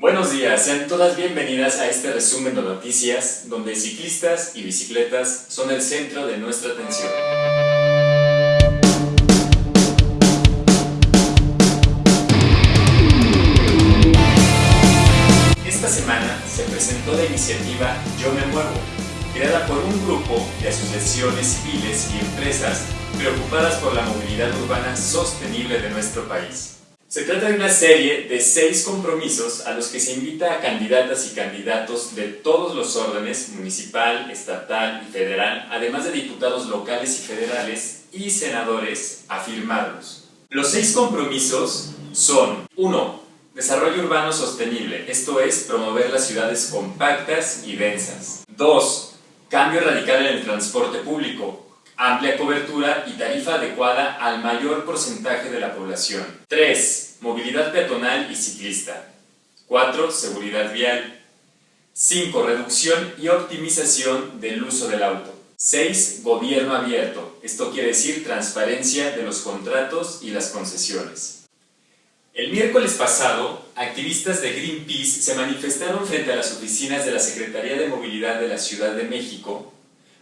Buenos días, sean todas bienvenidas a este resumen de noticias donde ciclistas y bicicletas son el centro de nuestra atención. Esta semana se presentó la iniciativa Yo me muevo, creada por un grupo de asociaciones civiles y empresas preocupadas por la movilidad urbana sostenible de nuestro país. Se trata de una serie de seis compromisos a los que se invita a candidatas y candidatos de todos los órdenes, municipal, estatal y federal, además de diputados locales y federales y senadores, a firmarlos. Los seis compromisos son 1. Desarrollo urbano sostenible, esto es, promover las ciudades compactas y densas. 2. Cambio radical en el transporte público, amplia cobertura y tarifa adecuada al mayor porcentaje de la población. 3. Movilidad peatonal y ciclista. 4. Seguridad vial. 5. Reducción y optimización del uso del auto. 6. Gobierno abierto. Esto quiere decir transparencia de los contratos y las concesiones. El miércoles pasado, activistas de Greenpeace se manifestaron frente a las oficinas de la Secretaría de Movilidad de la Ciudad de México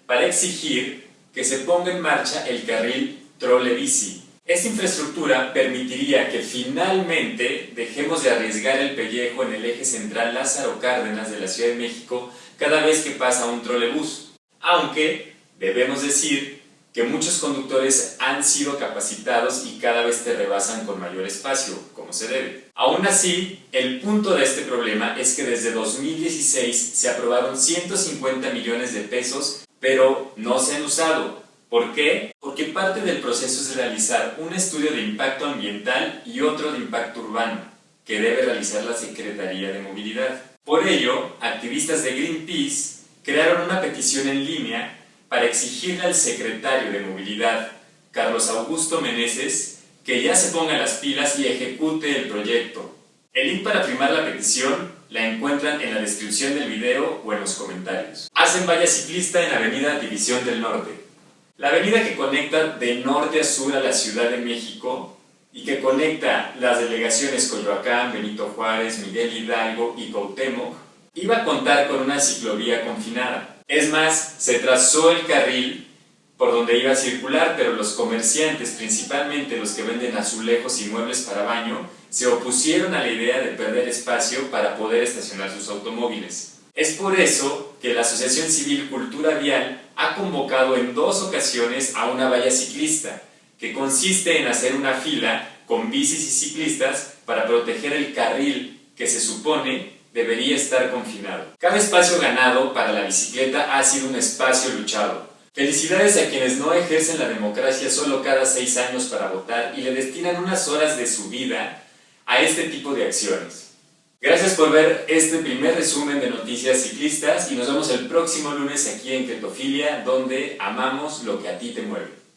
para exigir que se ponga en marcha el carril trole-bici. Esta infraestructura permitiría que finalmente dejemos de arriesgar el pellejo en el eje central Lázaro Cárdenas de la Ciudad de México cada vez que pasa un trolebús. Aunque debemos decir que muchos conductores han sido capacitados y cada vez te rebasan con mayor espacio, como se debe. Aún así, el punto de este problema es que desde 2016 se aprobaron 150 millones de pesos pero no se han usado. ¿Por qué? Porque parte del proceso es realizar un estudio de impacto ambiental y otro de impacto urbano, que debe realizar la Secretaría de Movilidad. Por ello, activistas de Greenpeace crearon una petición en línea para exigirle al secretario de Movilidad, Carlos Augusto Meneses, que ya se ponga las pilas y ejecute el proyecto. El link para firmar la petición la encuentran en la descripción del video o en los comentarios. Hacen valla ciclista en Avenida División del Norte. La avenida que conecta de norte a sur a la Ciudad de México y que conecta las delegaciones Coyoacán, Benito Juárez, Miguel Hidalgo y Cuauhtémoc, iba a contar con una ciclovía confinada. Es más, se trazó el carril por donde iba a circular, pero los comerciantes, principalmente los que venden azulejos y muebles para baño, se opusieron a la idea de perder espacio para poder estacionar sus automóviles. Es por eso que la Asociación Civil Cultura Vial ha convocado en dos ocasiones a una valla ciclista, que consiste en hacer una fila con bicis y ciclistas para proteger el carril que se supone debería estar confinado. Cada espacio ganado para la bicicleta ha sido un espacio luchado, Felicidades a quienes no ejercen la democracia solo cada seis años para votar y le destinan unas horas de su vida a este tipo de acciones. Gracias por ver este primer resumen de noticias ciclistas y nos vemos el próximo lunes aquí en Cretofilia donde amamos lo que a ti te mueve.